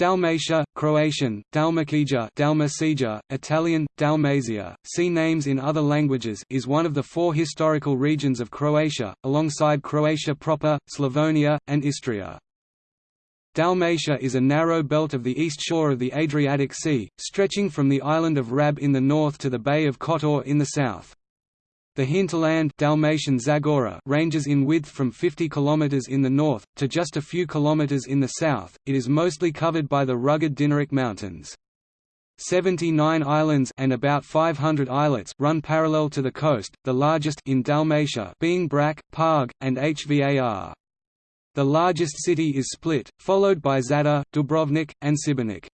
Dalmatia, Croatian, Dalmacija, Dalmacija, Italian, Dalmatia, see names in other languages is one of the four historical regions of Croatia, alongside Croatia proper, Slavonia, and Istria. Dalmatia is a narrow belt of the east shore of the Adriatic Sea, stretching from the island of Rab in the north to the Bay of Kotor in the south. The hinterland Dalmatian Zagora ranges in width from 50 km in the north, to just a few kilometers in the south. It is mostly covered by the rugged Dinaric Mountains. 79 islands and about 500 islets run parallel to the coast, the largest in Dalmatia being Brač, Pag, and Hvar. The largest city is Split, followed by Zadar, Dubrovnik, and Šibenik.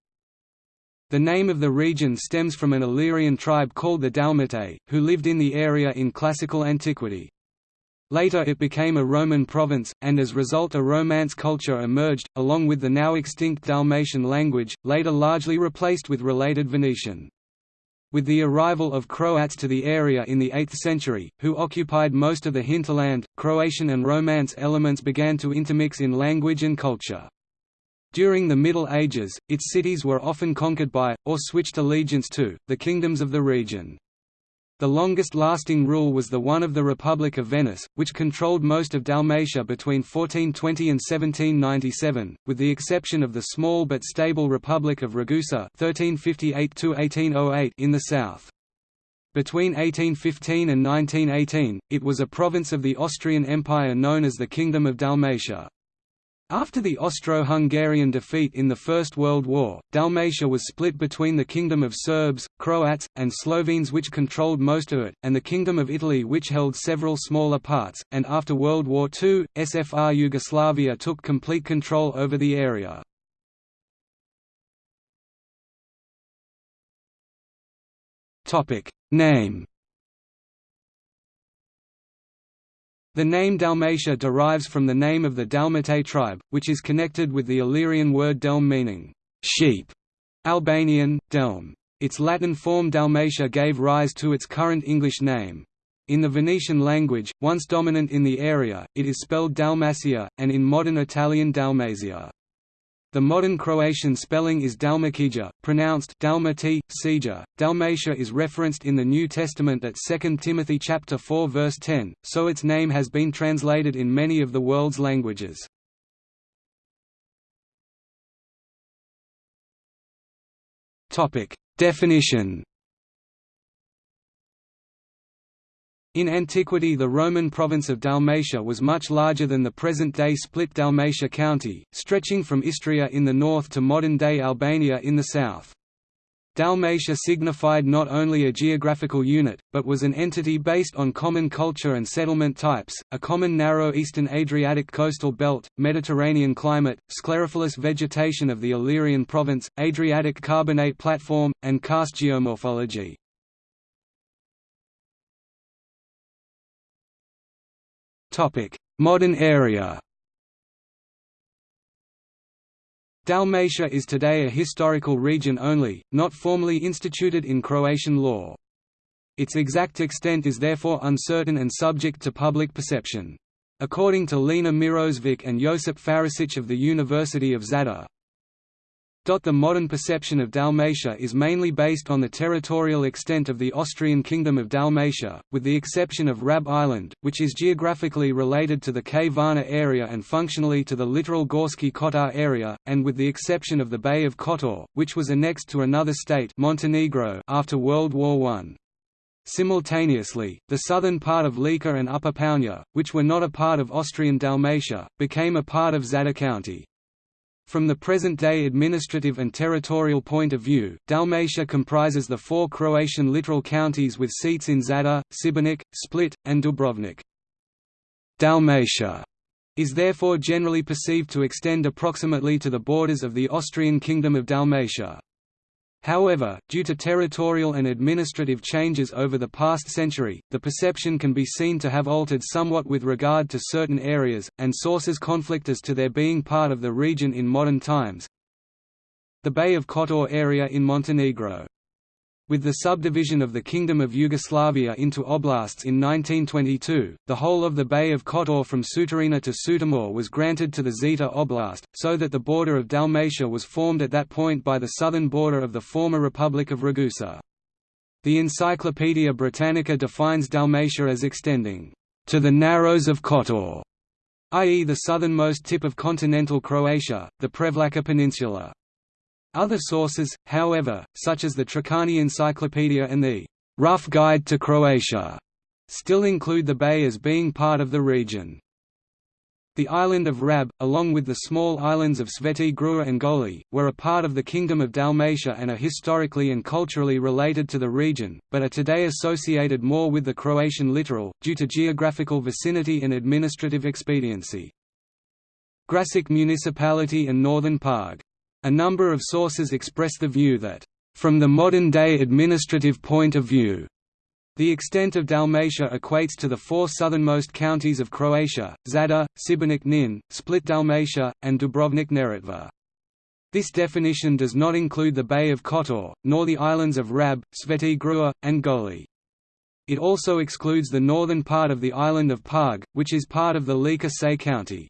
The name of the region stems from an Illyrian tribe called the Dalmatae, who lived in the area in classical antiquity. Later it became a Roman province, and as a result a Romance culture emerged, along with the now extinct Dalmatian language, later largely replaced with related Venetian. With the arrival of Croats to the area in the 8th century, who occupied most of the hinterland, Croatian and Romance elements began to intermix in language and culture. During the Middle Ages, its cities were often conquered by, or switched allegiance to, the kingdoms of the region. The longest-lasting rule was the one of the Republic of Venice, which controlled most of Dalmatia between 1420 and 1797, with the exception of the small but stable Republic of Ragusa (1358–1808) in the south. Between 1815 and 1918, it was a province of the Austrian Empire known as the Kingdom of Dalmatia. After the Austro-Hungarian defeat in the First World War, Dalmatia was split between the Kingdom of Serbs, Croats, and Slovenes which controlled most of it, and the Kingdom of Italy which held several smaller parts, and after World War II, SFR Yugoslavia took complete control over the area. Name The name Dalmatia derives from the name of the Dalmatae tribe, which is connected with the Illyrian word delm meaning sheep, Albanian, delm. Its Latin form Dalmatia gave rise to its current English name. In the Venetian language, once dominant in the area, it is spelled Dalmacia, and in modern Italian Dalmasia. The modern Croatian spelling is Dalmakija, pronounced Dalmati, Sija. Dalmatia is referenced in the New Testament at 2 Timothy chapter 4 verse 10, so its name has been translated in many of the world's languages. Topic: Definition In antiquity the Roman province of Dalmatia was much larger than the present-day split Dalmatia county, stretching from Istria in the north to modern-day Albania in the south. Dalmatia signified not only a geographical unit, but was an entity based on common culture and settlement types, a common narrow eastern Adriatic coastal belt, Mediterranean climate, sclerophyllous vegetation of the Illyrian province, Adriatic carbonate platform, and karst geomorphology. Modern area Dalmatia is today a historical region only, not formally instituted in Croatian law. Its exact extent is therefore uncertain and subject to public perception. According to Lena Mirosevic and Josip Faričić of the University of Zadar, the modern perception of Dalmatia is mainly based on the territorial extent of the Austrian Kingdom of Dalmatia, with the exception of Rab Island, which is geographically related to the Kvarner area and functionally to the littoral Gorski Kotar area, and with the exception of the Bay of Kotor, which was annexed to another state Montenegro after World War I. Simultaneously, the southern part of Lika and Upper Pounje, which were not a part of Austrian Dalmatia, became a part of Zadar County. From the present-day administrative and territorial point of view, Dalmatia comprises the four Croatian littoral counties with seats in Zadar, Šibenik, Split, and Dubrovnik. Dalmatia is therefore generally perceived to extend approximately to the borders of the Austrian Kingdom of Dalmatia. However, due to territorial and administrative changes over the past century, the perception can be seen to have altered somewhat with regard to certain areas, and sources conflict as to their being part of the region in modern times. The Bay of Kotor area in Montenegro With the subdivision of the Kingdom of Yugoslavia into oblasts in 1922, the whole of the Bay of Kotor from Sutorina to Sutomor was granted to the Zeta Oblast, so that the border of Dalmatia was formed at that point by the southern border of the former Republic of Ragusa. The Encyclopaedia Britannica defines Dalmatia as extending to the narrows of Kotor, i.e. the southernmost tip of continental Croatia, the Prevlaka Peninsula. Other sources, however, such as the Treccani Encyclopedia and the Rough Guide to Croatia, still include the bay as being part of the region. The island of Rab, along with the small islands of Sveti Grgur and Goli, were a part of the Kingdom of Dalmatia and are historically and culturally related to the region, but are today associated more with the Croatian littoral, due to geographical vicinity and administrative expediency. Gračac municipality and northern Pag a number of sources express the view that, from the modern-day administrative point of view, the extent of Dalmatia equates to the four southernmost counties of Croatia, Zadar, Šibenik Knin, Split Dalmatia, and Dubrovnik Neretva. This definition does not include the Bay of Kotor, nor the islands of Rab, Sveti Grgur, and Goli. It also excludes the northern part of the island of Pag, which is part of the Lika-Senj county.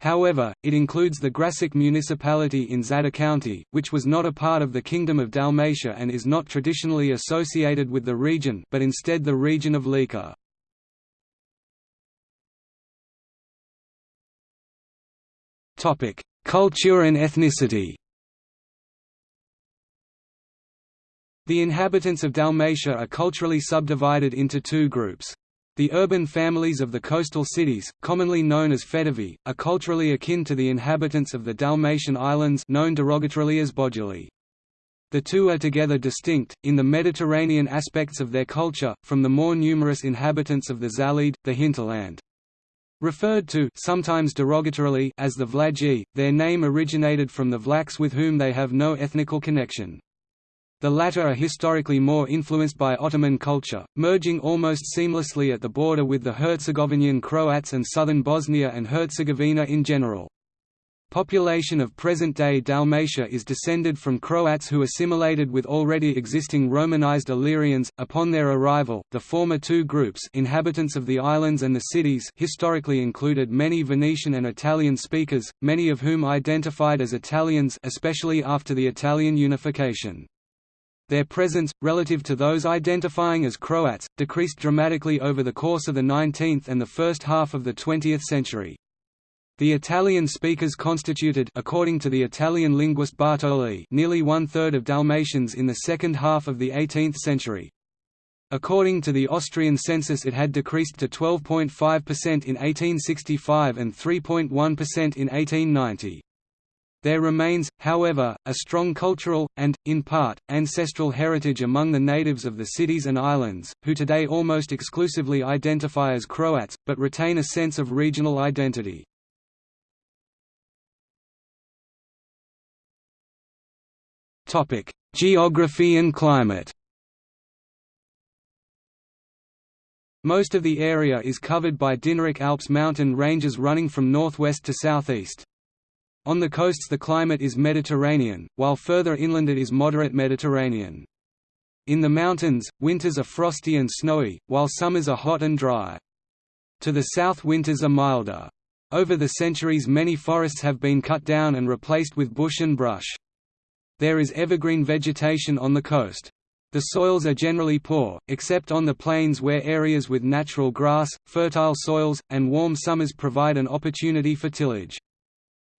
However, it includes the Gračac municipality in Zadar County, which was not a part of the Kingdom of Dalmatia and is not traditionally associated with the region but instead the region of Lika. Culture and ethnicity The inhabitants of Dalmatia are culturally subdivided into two groups. The urban families of the coastal cities, commonly known as Fetivi, are culturally akin to the inhabitants of the Dalmatian islands known derogatorily as Boduli. The two are together distinct, in the Mediterranean aspects of their culture, from the more numerous inhabitants of the Zalid, the hinterland. Referred to sometimes derogatorily as the Vlaji, their name originated from the Vlachs with whom they have no ethnical connection. The latter are historically more influenced by Ottoman culture, merging almost seamlessly at the border with the Herzegovinian Croats and southern Bosnia and Herzegovina in general. Population of present-day Dalmatia is descended from Croats who assimilated with already existing Romanized Illyrians. Upon their arrival, the former two groups inhabitants of the islands and the cities historically included many Venetian and Italian speakers, many of whom identified as Italians especially after the Italian unification. Their presence, relative to those identifying as Croats, decreased dramatically over the course of the 19th and the first half of the 20th century. The Italian speakers constituted according to the Italian linguist Bartoli nearly one-third of Dalmatians in the second half of the 18th century. According to the Austrian census it had decreased to 12.5% in 1865 and 3.1% in 1890. There remains, however, a strong cultural, and, in part, ancestral heritage among the natives of the cities and islands, who today almost exclusively identify as Croats, but retain a sense of regional identity. Geography and climate Most of the area is covered by Dinaric Alps mountain ranges running from northwest to southeast. On the coasts the climate is Mediterranean, while further inland it is moderate Mediterranean. In the mountains, winters are frosty and snowy, while summers are hot and dry. To the south winters are milder. Over the centuries many forests have been cut down and replaced with bush and brush. There is evergreen vegetation on the coast. The soils are generally poor, except on the plains where areas with natural grass, fertile soils, and warm summers provide an opportunity for tillage.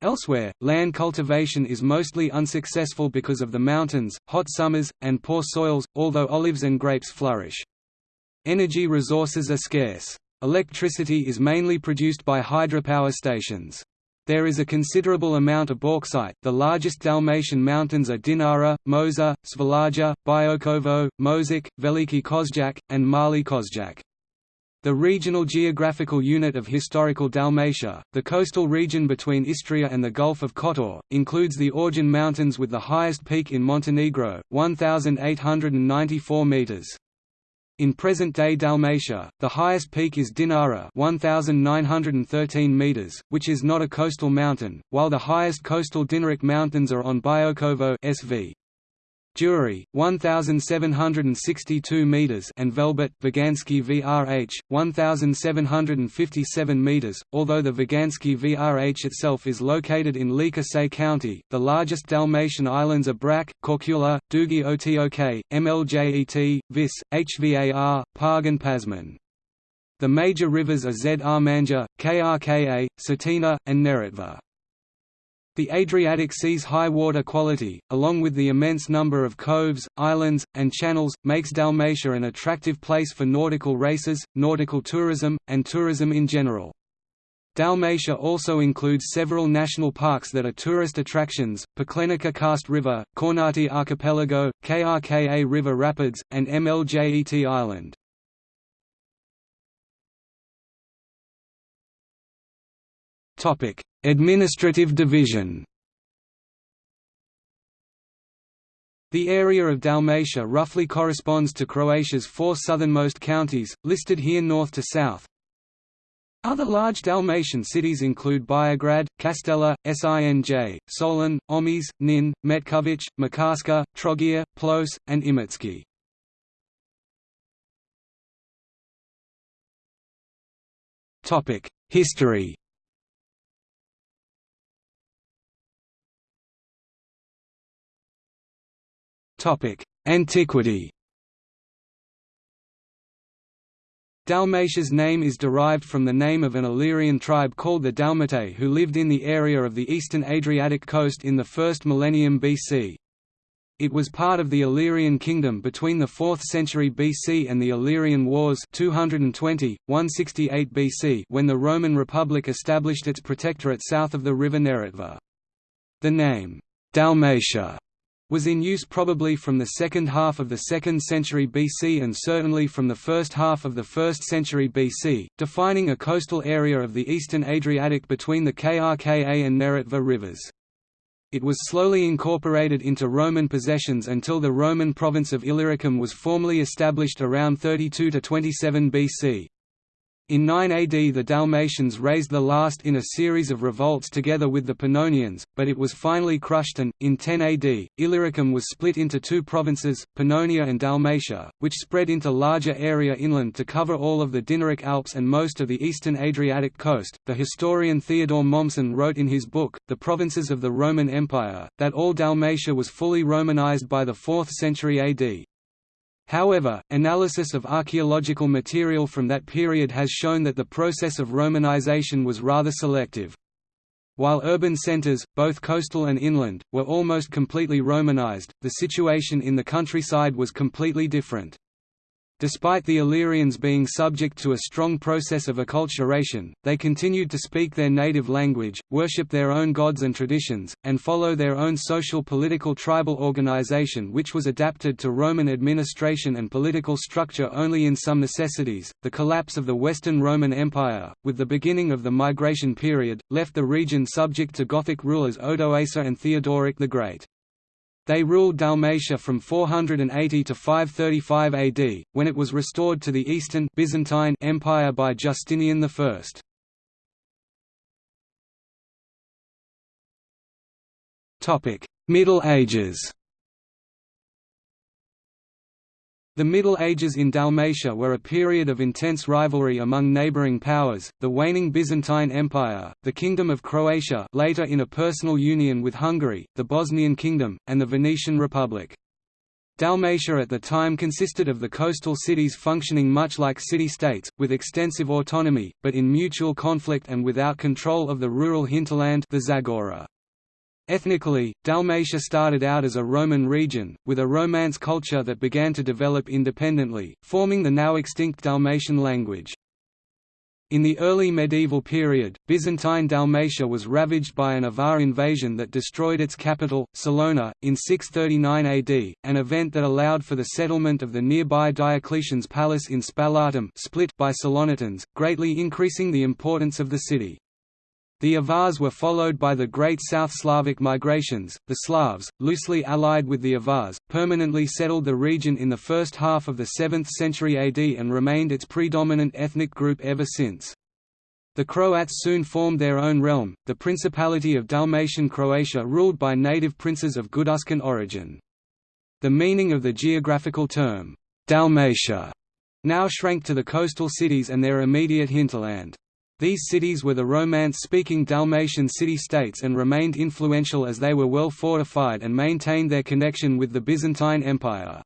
Elsewhere, land cultivation is mostly unsuccessful because of the mountains, hot summers, and poor soils, although olives and grapes flourish. Energy resources are scarce. Electricity is mainly produced by hydropower stations. There is a considerable amount of bauxite. The largest Dalmatian mountains are Dinara, Mosor, Svilaja, Biokovo, Moseć, Veliki Kozjak, and Mali Kozjak. The regional geographical unit of historical Dalmatia, the coastal region between Istria and the Gulf of Kotor, includes the Orjen Mountains with the highest peak in Montenegro, 1,894 metres. In present-day Dalmatia, the highest peak is Dinara 1,913 metres, which is not a coastal mountain, while the highest coastal Dinaric mountains are on Biokovo SV. Jure, 1,762 metres and Velebit Vaganski VRH, 1,757 metres. Although the Vaganski VRH itself is located in Lika-Senj County, the largest Dalmatian islands are Brač, Korčula, Dugi Otok, Mljet, Vis, Hvar, Pag and Pašman. The major rivers are Zrmanja, Krka, Cetina, and Neretva. The Adriatic Sea's high water quality, along with the immense number of coves, islands, and channels, makes Dalmatia an attractive place for nautical races, nautical tourism, and tourism in general. Dalmatia also includes several national parks that are tourist attractions, Paklenica Karst River, Kornati Archipelago, Krka River Rapids, and Mljet Island. Administrative division The area of Dalmatia roughly corresponds to Croatia's four southernmost counties, listed here north to south. Other large Dalmatian cities include Biograd, Kaštela, Sinj, Solin, Omiš, Nin, Metković, Makarska, Trogir, Ploče, and Imotski. History Antiquity Dalmatia's name is derived from the name of an Illyrian tribe called the Dalmatae who lived in the area of the eastern Adriatic coast in the 1st millennium BC. It was part of the Illyrian kingdom between the 4th century BC and the Illyrian Wars 220, 168 BC when the Roman Republic established its protectorate south of the river Neretva. The name, Dalmatia was in use probably from the second half of the 2nd century BC and certainly from the first half of the 1st century BC, defining a coastal area of the eastern Adriatic between the Krka and Neretva rivers. It was slowly incorporated into Roman possessions until the Roman province of Illyricum was formally established around 32–27 BC. In 9 AD the Dalmatians raised the last in a series of revolts together with the Pannonians, but it was finally crushed and, in 10 AD, Illyricum was split into two provinces, Pannonia and Dalmatia, which spread into larger area inland to cover all of the Dinaric Alps and most of the eastern Adriatic coast. The historian Theodore Mommsen wrote in his book, The Provinces of the Roman Empire, that all Dalmatia was fully Romanized by the 4th century AD. However, analysis of archaeological material from that period has shown that the process of Romanization was rather selective. While urban centers, both coastal and inland, were almost completely Romanized, the situation in the countryside was completely different. Despite the Illyrians being subject to a strong process of acculturation, they continued to speak their native language, worship their own gods and traditions, and follow their own social political tribal organization which was adapted to Roman administration and political structure only in some necessities. The collapse of the Western Roman Empire, with the beginning of the migration period, left the region subject to Gothic rulers Odoacer and Theodoric the Great. They ruled Dalmatia from 480 to 535 AD, when it was restored to the Eastern Byzantine Empire by Justinian I. Middle Ages The Middle Ages in Dalmatia were a period of intense rivalry among neighbouring powers, the waning Byzantine Empire, the Kingdom of Croatia later in a personal union with Hungary, the Bosnian Kingdom, and the Venetian Republic. Dalmatia at the time consisted of the coastal cities functioning much like city-states, with extensive autonomy, but in mutual conflict and without control of the rural hinterland the Zagora. Ethnically, Dalmatia started out as a Roman region, with a Romance culture that began to develop independently, forming the now extinct Dalmatian language. In the early medieval period, Byzantine Dalmatia was ravaged by an Avar invasion that destroyed its capital, Salona, in 639 AD, an event that allowed for the settlement of the nearby Diocletian's palace in Spalatum split by Salonitans, greatly increasing the importance of the city. The Avars were followed by the Great South Slavic migrations. The Slavs, loosely allied with the Avars, permanently settled the region in the first half of the 7th century AD and remained its predominant ethnic group ever since. The Croats soon formed their own realm, the Principality of Dalmatian Croatia ruled by native princes of Guduscan origin. The meaning of the geographical term, Dalmatia, now shrank to the coastal cities and their immediate hinterland. These cities were the Romance-speaking Dalmatian city-states and remained influential as they were well fortified and maintained their connection with the Byzantine Empire.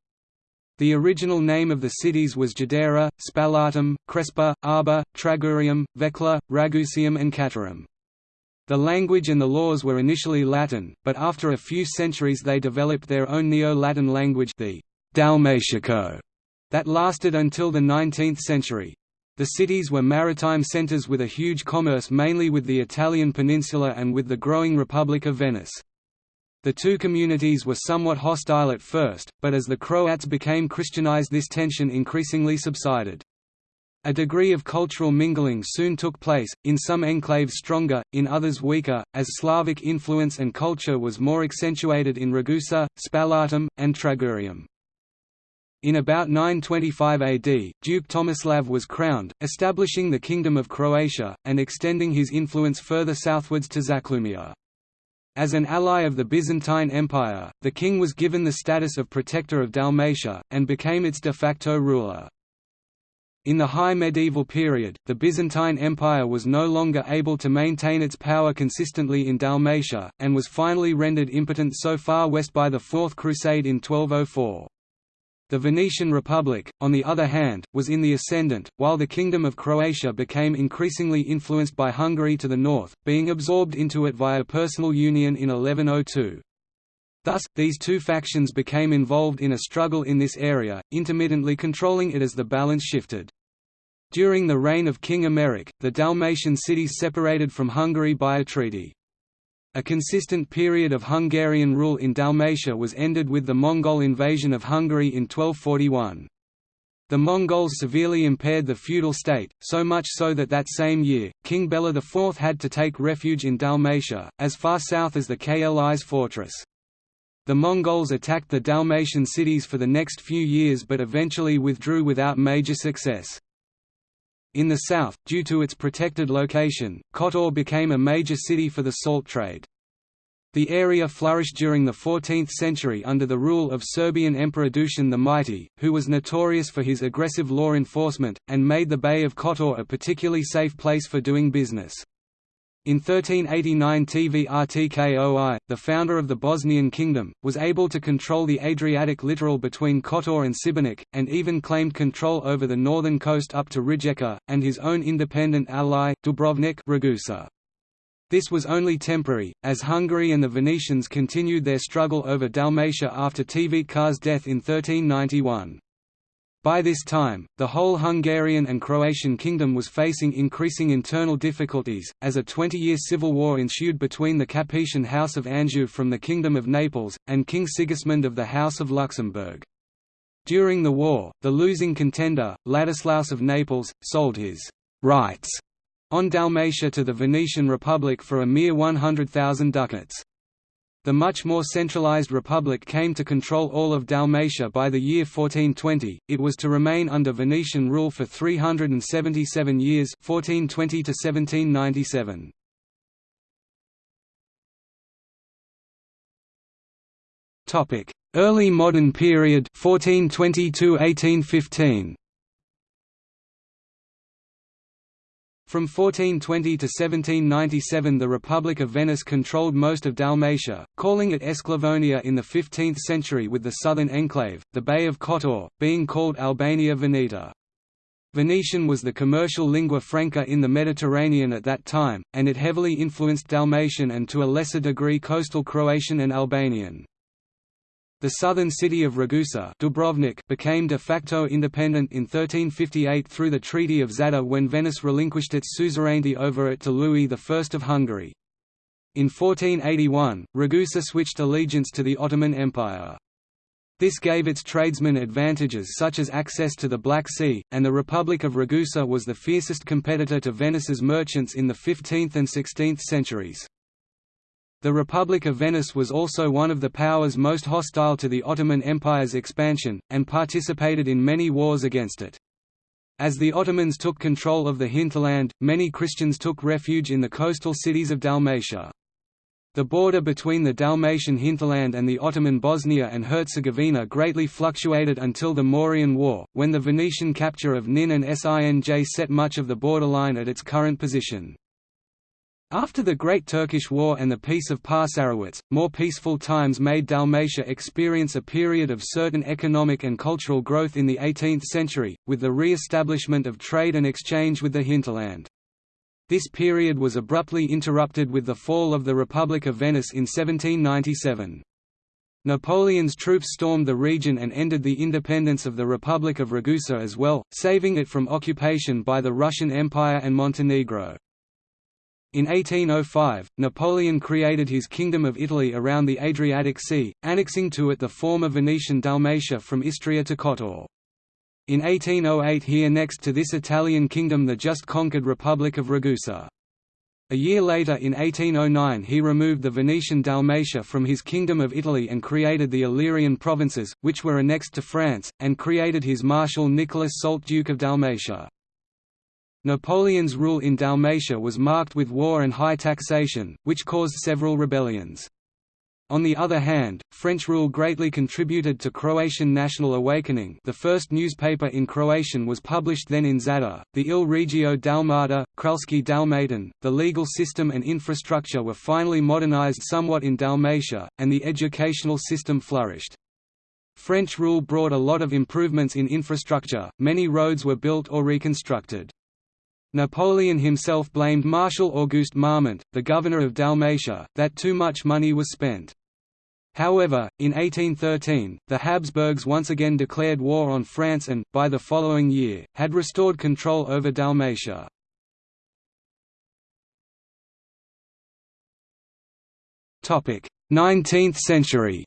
The original name of the cities was Jadera, Spalatum, Crespa, Arba, Tragurium, Vecla, Ragusium and Catarum. The language and the laws were initially Latin, but after a few centuries they developed their own Neo-Latin language the Dalmatico, that lasted until the 19th century. The cities were maritime centers with a huge commerce mainly with the Italian peninsula and with the growing Republic of Venice. The two communities were somewhat hostile at first, but as the Croats became Christianized this tension increasingly subsided. A degree of cultural mingling soon took place, in some enclaves stronger, in others weaker, as Slavic influence and culture was more accentuated in Ragusa, Spalatum, and Tragurium. In about 925 AD, Duke Tomislav was crowned, establishing the Kingdom of Croatia, and extending his influence further southwards to Zaklumia. As an ally of the Byzantine Empire, the king was given the status of protector of Dalmatia, and became its de facto ruler. In the high medieval period, the Byzantine Empire was no longer able to maintain its power consistently in Dalmatia, and was finally rendered impotent so far west by the Fourth Crusade in 1204. The Venetian Republic, on the other hand, was in the ascendant, while the Kingdom of Croatia became increasingly influenced by Hungary to the north, being absorbed into it via personal union in 1102. Thus, these two factions became involved in a struggle in this area, intermittently controlling it as the balance shifted. During the reign of King Emeric, the Dalmatian cities separated from Hungary by a treaty. A consistent period of Hungarian rule in Dalmatia was ended with the Mongol invasion of Hungary in 1241. The Mongols severely impaired the feudal state, so much so that that same year, King Bela IV had to take refuge in Dalmatia, as far south as the Klis fortress. The Mongols attacked the Dalmatian cities for the next few years but eventually withdrew without major success. In the south, due to its protected location, Kotor became a major city for the salt trade. The area flourished during the 14th century under the rule of Serbian Emperor Dušan the Mighty, who was notorious for his aggressive law enforcement, and made the Bay of Kotor a particularly safe place for doing business. In 1389 Tvrtkoi, the founder of the Bosnian kingdom, was able to control the Adriatic littoral between Kotor and Šibenik, and even claimed control over the northern coast up to Rijeka, and his own independent ally, Dubrovnik Ragusa. This was only temporary, as Hungary and the Venetians continued their struggle over Dalmatia after Tvrtko's death in 1391. By this time, the whole Hungarian and Croatian kingdom was facing increasing internal difficulties, as a 20-year civil war ensued between the Capetian House of Anjou from the Kingdom of Naples, and King Sigismund of the House of Luxembourg. During the war, the losing contender, Ladislaus of Naples, sold his «rights» on Dalmatia to the Venetian Republic for a mere 100,000 ducats. The much more centralized republic came to control all of Dalmatia by the year 1420. It was to remain under Venetian rule for 377 years, 1420 to 1797. Topic: Early modern period 1420 to 1815. From 1420 to 1797 the Republic of Venice controlled most of Dalmatia, calling it Esclavonia in the 15th century with the southern enclave, the Bay of Kotor, being called Albania Veneta. Venetian was the commercial lingua franca in the Mediterranean at that time, and it heavily influenced Dalmatian and to a lesser degree coastal Croatian and Albanian. The southern city of Ragusa Dubrovnik became de facto independent in 1358 through the Treaty of Zadar when Venice relinquished its suzerainty over it to Louis I of Hungary. In 1481, Ragusa switched allegiance to the Ottoman Empire. This gave its tradesmen advantages such as access to the Black Sea, and the Republic of Ragusa was the fiercest competitor to Venice's merchants in the 15th and 16th centuries. The Republic of Venice was also one of the powers most hostile to the Ottoman Empire's expansion, and participated in many wars against it. As the Ottomans took control of the hinterland, many Christians took refuge in the coastal cities of Dalmatia. The border between the Dalmatian hinterland and the Ottoman Bosnia and Herzegovina greatly fluctuated until the Morean War, when the Venetian capture of Nin and Sinj set much of the borderline at its current position. After the Great Turkish War and the Peace of Passarowitz, more peaceful times made Dalmatia experience a period of certain economic and cultural growth in the 18th century, with the re-establishment of trade and exchange with the hinterland. This period was abruptly interrupted with the fall of the Republic of Venice in 1797. Napoleon's troops stormed the region and ended the independence of the Republic of Ragusa as well, saving it from occupation by the Russian Empire and Montenegro. In 1805, Napoleon created his Kingdom of Italy around the Adriatic Sea, annexing to it the former Venetian Dalmatia from Istria to Kotor. In 1808 he annexed to this Italian kingdom the just conquered Republic of Ragusa. A year later in 1809 he removed the Venetian Dalmatia from his Kingdom of Italy and created the Illyrian provinces, which were annexed to France, and created his Marshal Nicholas Soult Duke of Dalmatia. Napoleon's rule in Dalmatia was marked with war and high taxation, which caused several rebellions. On the other hand, French rule greatly contributed to Croatian national awakening the first newspaper in Croatian was published then in Zadar, the Il Regio Dalmata, Kralski Dalmatan, the legal system and infrastructure were finally modernized somewhat in Dalmatia, and the educational system flourished. French rule brought a lot of improvements in infrastructure, many roads were built or reconstructed. Napoleon himself blamed Marshal Auguste Marmont, the governor of Dalmatia, that too much money was spent. However, in 1813, the Habsburgs once again declared war on France and, by the following year, had restored control over Dalmatia. Topic: 19th century.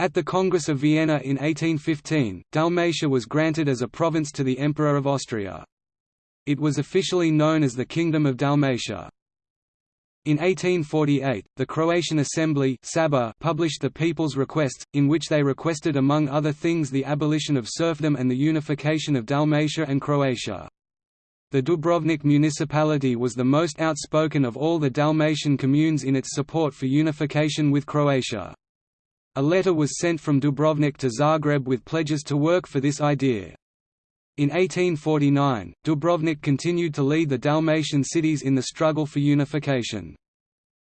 At the Congress of Vienna in 1815, Dalmatia was granted as a province to the Emperor of Austria. It was officially known as the Kingdom of Dalmatia. In 1848, the Croatian Assembly published the People's Requests, in which they requested among other things the abolition of serfdom and the unification of Dalmatia and Croatia. The Dubrovnik municipality was the most outspoken of all the Dalmatian communes in its support for unification with Croatia. A letter was sent from Dubrovnik to Zagreb with pledges to work for this idea. In 1849, Dubrovnik continued to lead the Dalmatian cities in the struggle for unification.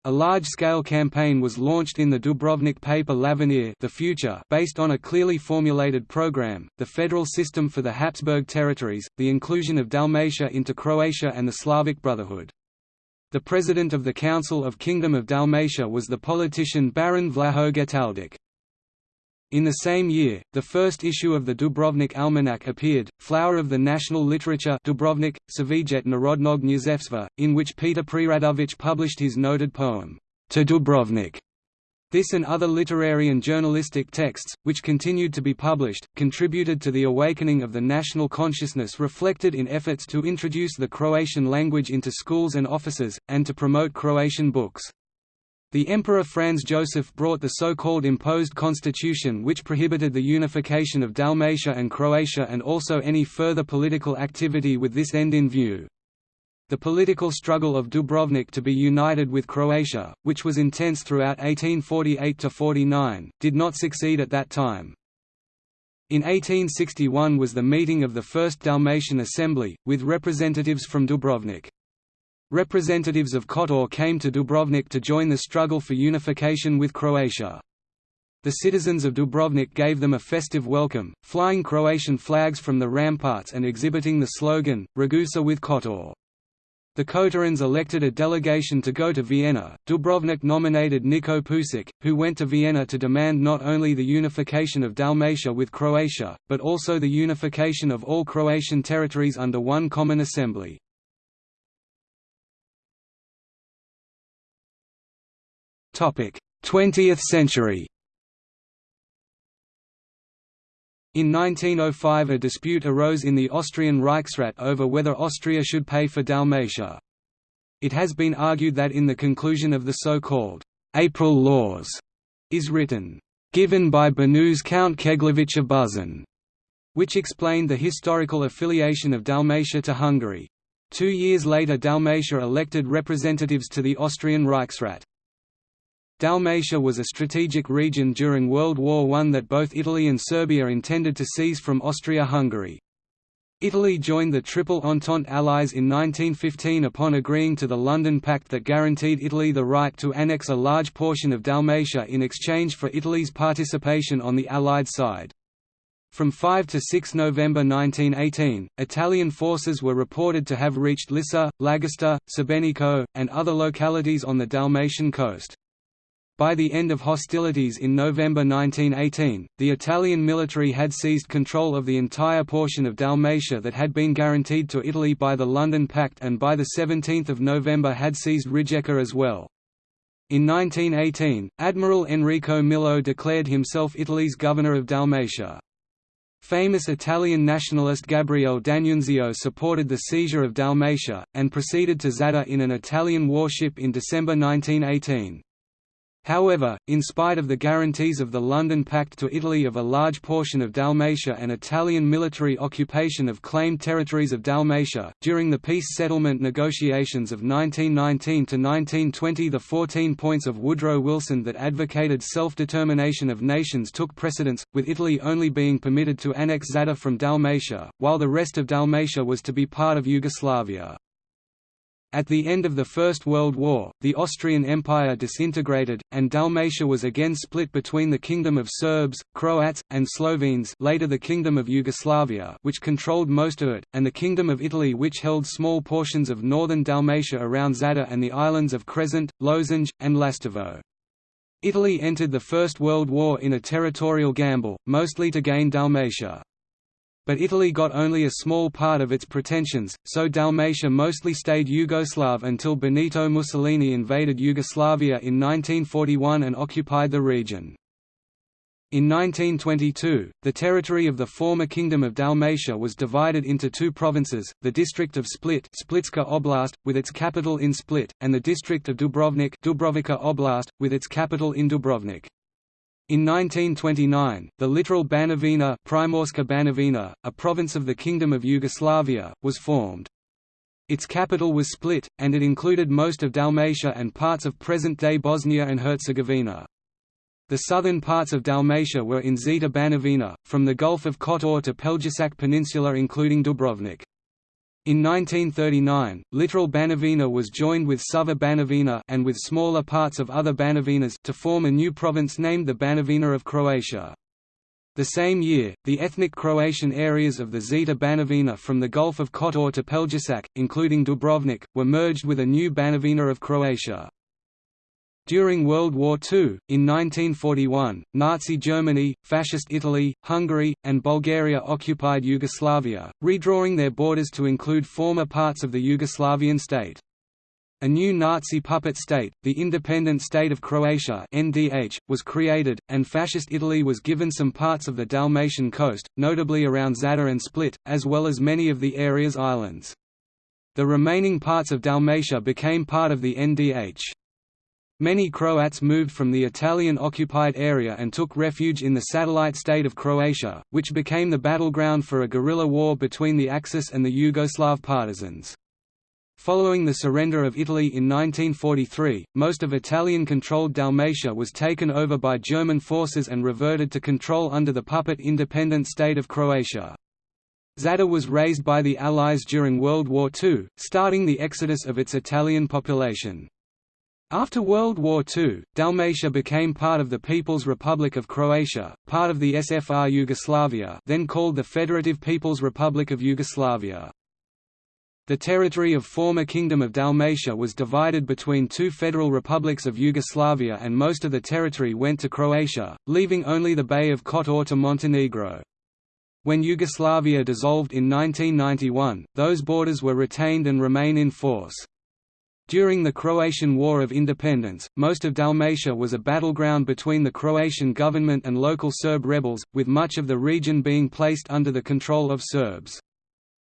A large-scale campaign was launched in the Dubrovnik paper L'Avenir the future based on a clearly formulated program, the federal system for the Habsburg territories, the inclusion of Dalmatia into Croatia and the Slavic Brotherhood. The president of the Council of Kingdom of Dalmatia was the politician Baron Vlaho Getaldic. In the same year, the first issue of the Dubrovnik Almanac appeared, Flower of the National Literature Dubrovnik, Cvijet Narodnog Književstva, in which Petar Preradović published his noted poem, To Dubrovnik. This and other literary and journalistic texts, which continued to be published, contributed to the awakening of the national consciousness reflected in efforts to introduce the Croatian language into schools and offices, and to promote Croatian books. The Emperor Franz Joseph brought the so-called imposed constitution which prohibited the unification of Dalmatia and Croatia and also any further political activity with this end in view. The political struggle of Dubrovnik to be united with Croatia, which was intense throughout 1848–49, did not succeed at that time. In 1861 was the meeting of the First Dalmatian Assembly, with representatives from Dubrovnik. Representatives of Kotor came to Dubrovnik to join the struggle for unification with Croatia. The citizens of Dubrovnik gave them a festive welcome, flying Croatian flags from the ramparts and exhibiting the slogan, Ragusa with Kotor. The Kotorans elected a delegation to go to Vienna. Dubrovnik nominated Niko Pusic, who went to Vienna to demand not only the unification of Dalmatia with Croatia, but also the unification of all Croatian territories under one common assembly. Topic: 20th century In 1905 a dispute arose in the Austrian Reichsrat over whether Austria should pay for Dalmatia. It has been argued that in the conclusion of the so-called April Laws is written, "...given by Banus Count Keglevich of Buzin", which explained the historical affiliation of Dalmatia to Hungary. Two years later Dalmatia elected representatives to the Austrian Reichsrat. Dalmatia was a strategic region during World War I that both Italy and Serbia intended to seize from Austria-Hungary. Italy joined the Triple Entente Allies in 1915 upon agreeing to the London Pact that guaranteed Italy the right to annex a large portion of Dalmatia in exchange for Italy's participation on the Allied side. From 5 to 6 November 1918, Italian forces were reported to have reached Lissa, Lagosta, Sebenico, and other localities on the Dalmatian coast. By the end of hostilities in November 1918, the Italian military had seized control of the entire portion of Dalmatia that had been guaranteed to Italy by the London Pact and by 17 November had seized Rijeka as well. In 1918, Admiral Enrico Millo declared himself Italy's governor of Dalmatia. Famous Italian nationalist Gabriele D'Annunzio supported the seizure of Dalmatia, and proceeded to Zadar in an Italian warship in December 1918. However, in spite of the guarantees of the London Pact to Italy of a large portion of Dalmatia and Italian military occupation of claimed territories of Dalmatia, during the peace settlement negotiations of 1919–1920 the 14 points of Woodrow Wilson that advocated self-determination of nations took precedence, with Italy only being permitted to annex Zadar from Dalmatia, while the rest of Dalmatia was to be part of Yugoslavia. At the end of the First World War, the Austrian Empire disintegrated, and Dalmatia was again split between the Kingdom of Serbs, Croats, and Slovenes later the Kingdom of Yugoslavia which controlled most of it, and the Kingdom of Italy which held small portions of northern Dalmatia around Zadar and the islands of Crescent, Lošinj, and Lastovo. Italy entered the First World War in a territorial gamble, mostly to gain Dalmatia. But Italy got only a small part of its pretensions, so Dalmatia mostly stayed Yugoslav until Benito Mussolini invaded Yugoslavia in 1941 and occupied the region. In 1922, the territory of the former Kingdom of Dalmatia was divided into two provinces, the district of Split Splitska Oblast, with its capital in Split, and the district of Dubrovnik Dubrovačka Oblast, with its capital in Dubrovnik. In 1929, the littoral Banovina, Primorska Banovina, a province of the Kingdom of Yugoslavia, was formed. Its capital was Split, and it included most of Dalmatia and parts of present-day Bosnia and Herzegovina. The southern parts of Dalmatia were in Zeta Banovina, from the Gulf of Kotor to Pelješac Peninsula including Dubrovnik. In 1939, littoral Banovina was joined with Sava Banovina and with smaller parts of other Banovinas to form a new province named the Banovina of Croatia. The same year, the ethnic Croatian areas of the Zeta Banovina from the Gulf of Kotor to Pelješac, including Dubrovnik, were merged with a new Banovina of Croatia. During World War II, in 1941, Nazi Germany, Fascist Italy, Hungary, and Bulgaria occupied Yugoslavia, redrawing their borders to include former parts of the Yugoslavian state. A new Nazi puppet state, the Independent State of Croatia (NDH), was created, and Fascist Italy was given some parts of the Dalmatian coast, notably around Zadar and Split, as well as many of the area's islands. The remaining parts of Dalmatia became part of the NDH. Many Croats moved from the Italian-occupied area and took refuge in the satellite state of Croatia, which became the battleground for a guerrilla war between the Axis and the Yugoslav partisans. Following the surrender of Italy in 1943, most of Italian-controlled Dalmatia was taken over by German forces and reverted to control under the puppet independent state of Croatia. Zadar was razed by the Allies during World War II, starting the exodus of its Italian population. After World War II, Dalmatia became part of the People's Republic of Croatia, part of the SFR Yugoslavia then called the Federative People's Republic of Yugoslavia. The territory of former Kingdom of Dalmatia was divided between two federal republics of Yugoslavia and most of the territory went to Croatia, leaving only the Bay of Kotor to Montenegro. When Yugoslavia dissolved in 1991, those borders were retained and remain in force. During the Croatian War of Independence, most of Dalmatia was a battleground between the Croatian government and local Serb rebels, with much of the region being placed under the control of Serbs.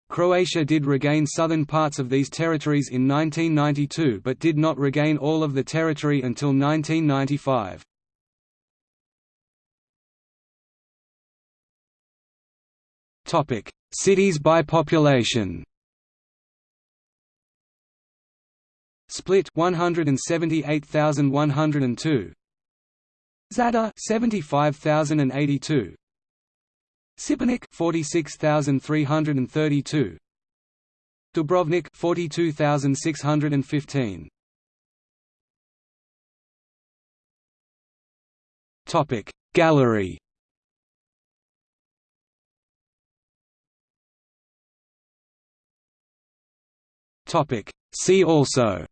Croatia did regain southern parts of these territories in 1992 but did not regain all of the territory until 1995. Cities by population Split 178102 Zadar 75082 Šibenik 46332 Dubrovnik 42615 Topic Gallery. Topic See also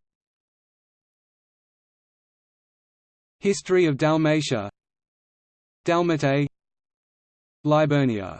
History of Dalmatia. Dalmatae Liburnia